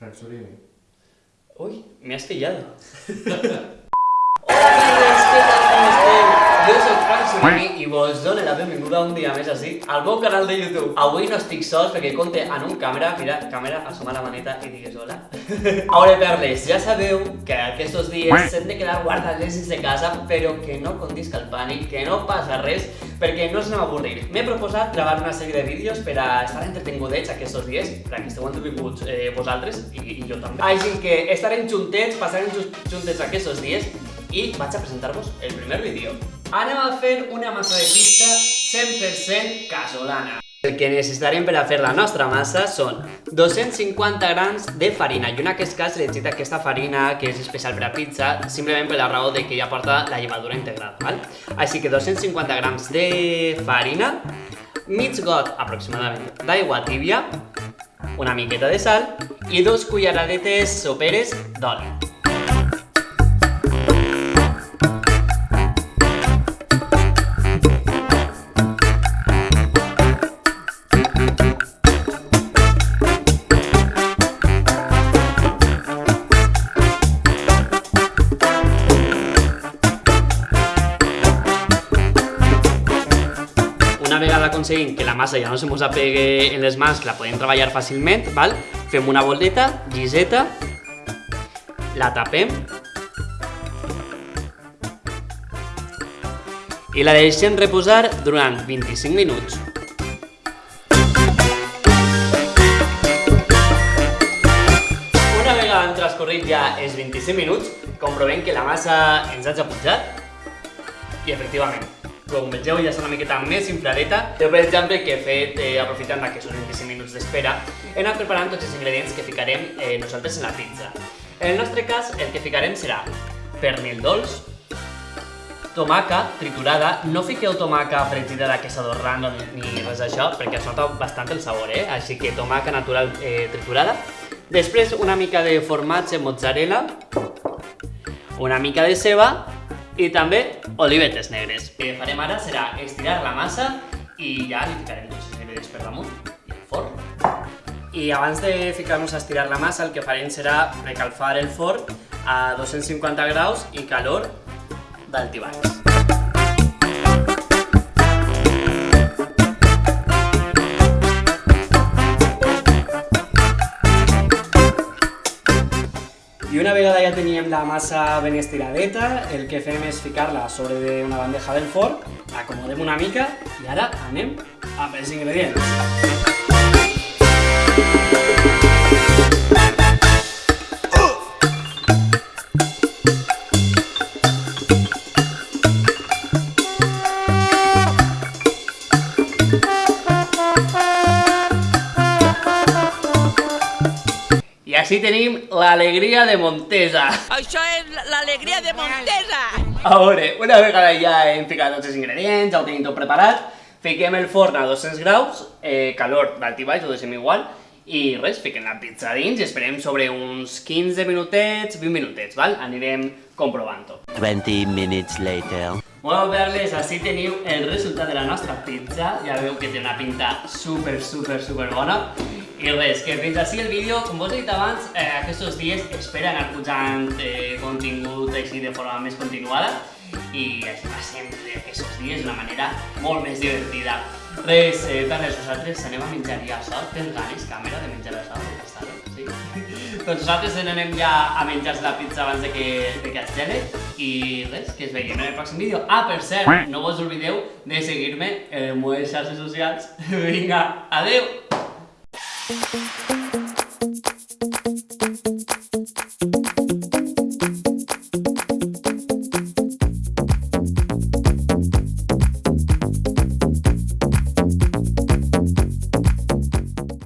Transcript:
Frank Uy, me has pillado. Sorini i vos dono la benvinguda un dia més així al meu canal de YouTube. Avui no estic sols perquè compte en un càmera, mira, càmera, assoma la maneta i digues hola. Aure perles, ja sabeu que aquests dies s'hem de quedar guardats de casa, però que no condisca el pànic, que no passa res, perquè no ens anem a avorrir. M'he proposat gravar una sèrie de vídeos per a estar entretingudets aquests dies, per a que esteu entretinguts eh, vosaltres i, i jo també. Així que estarem juntets, passarem juntets aquests dies i vaig a presentar-vos el primer vídeo. Anem a fer una massa de pizza 100% casolana. El que necessitarem per a fer la nostra massa són 250 grams de farina. Jo en aquest cas he llegit aquesta farina que és especial per a pizza simplement per la raó de que ja porta la llevadura integrada. Val? Així que 250 grams de farina, mig got aproximadament d'aigua tibia, una miqueta de sal i dos culleradetes soperes d'oli. Vegada aconseguim que la massa ja no se mos apegue en les mans, que la podem treballar fàcilment, val? fem una boldeta, lliseta, la tapem i la deixem reposar durant 25 minuts. Una vegada han transcorrit ja els 25 minuts, comprovem que la massa ens ha pujat i efectivament com vegeu ja és una miqueta més infladeta. Jo, per exemple, que he fet, eh, aprofitant aquests 25 minuts d'espera, he anat preparant tots els ingredients que ficarem eh, nosaltres en la pizza. En el nostre cas, el que ficarem serà pernil dolç, tomaca triturada, no fiqueu tomaca fregida de queso dorrano ni res d'això, perquè es nota bastant el sabor, eh? Així que tomaca natural eh, triturada. Després una mica de formatge mozzarella, una mica de ceba i també olivetes negres. El que farem ara serà estirar la massa i ja li ficarem els ingredients per damunt i al forn. I abans de ficar-nos a estirar la massa el que farem serà recalfar el forn a 250 graus i calor d'altibaix. Vegada ja teníem la massa ben estiradeta, el que fem és ficar-la sobre una bandeja del forn, acomodem una mica i ara anem amb els ingredients. Així tenim l'alegria de Montesa. Això és l'alegria de Montesa! A veure, una vegada ja hem ficat tots els ingredients, ja ho tenim tot preparat, fiquem el forn a 200 graus, eh, calor d'alt i baix, ho deixem igual, i res, fiquem la pizza dins i esperem sobre uns 15 minutets, 20 minutets, val? Anirem comprovant-ho. 20 minutes later. Bueno, Perles, així teniu el resultat de la nostra pizza. Ja veu que té una pinta super, super, super bona. I res, que fins així el vídeo, com vos he dit abans, eh, aquests dies espera anar pujant eh, contingut així de forma més continuada i així passem aquests dies d'una manera molt més divertida. Res, eh, per res, nosaltres anem a menjar ja això, tens ganes, càmera, de menjar això? Està bé, sí. doncs nosaltres anem ja a menjar la pizza abans de que, de que es gele i res, que es veiem en el pròxim vídeo. Ah, per cert, no vos oblideu de seguir-me en les xarxes socials. Vinga, adeu! Música